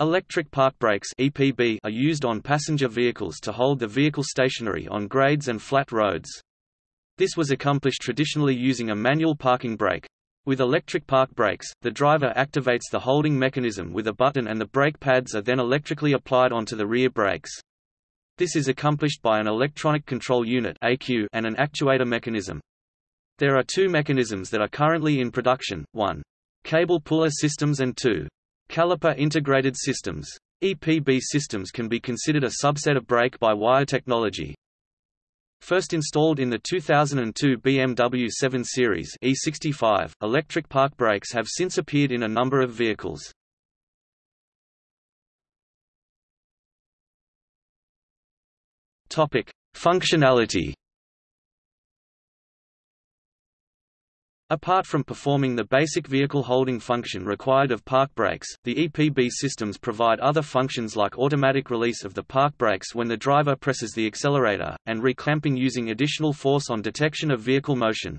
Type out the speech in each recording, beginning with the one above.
Electric park brakes (EPB) are used on passenger vehicles to hold the vehicle stationary on grades and flat roads. This was accomplished traditionally using a manual parking brake. With electric park brakes, the driver activates the holding mechanism with a button and the brake pads are then electrically applied onto the rear brakes. This is accomplished by an electronic control unit (ECU) and an actuator mechanism. There are two mechanisms that are currently in production, one, cable puller systems and two, Caliper integrated systems. EPB systems can be considered a subset of brake-by-wire technology. First installed in the 2002 BMW 7 Series E65, electric park brakes have since appeared in a number of vehicles. Topic: Functionality Apart from performing the basic vehicle holding function required of park brakes, the EPB systems provide other functions like automatic release of the park brakes when the driver presses the accelerator, and reclamping using additional force on detection of vehicle motion.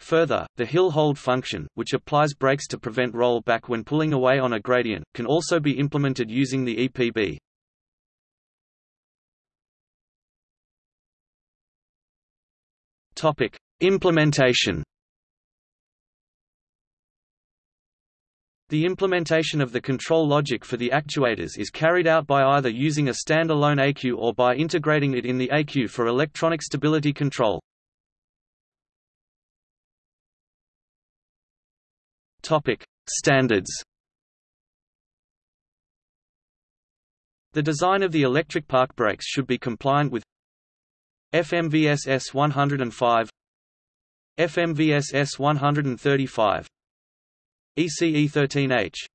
Further, the hill hold function, which applies brakes to prevent roll back when pulling away on a gradient, can also be implemented using the EPB. Topic: Implementation The implementation of the control logic for the actuators is carried out by either using a standalone ECU or by integrating it in the ECU for electronic stability control. Topic: Standards. The design of the electric park brakes should be compliant with FMVSS 105, FMVSS 135, ECE13H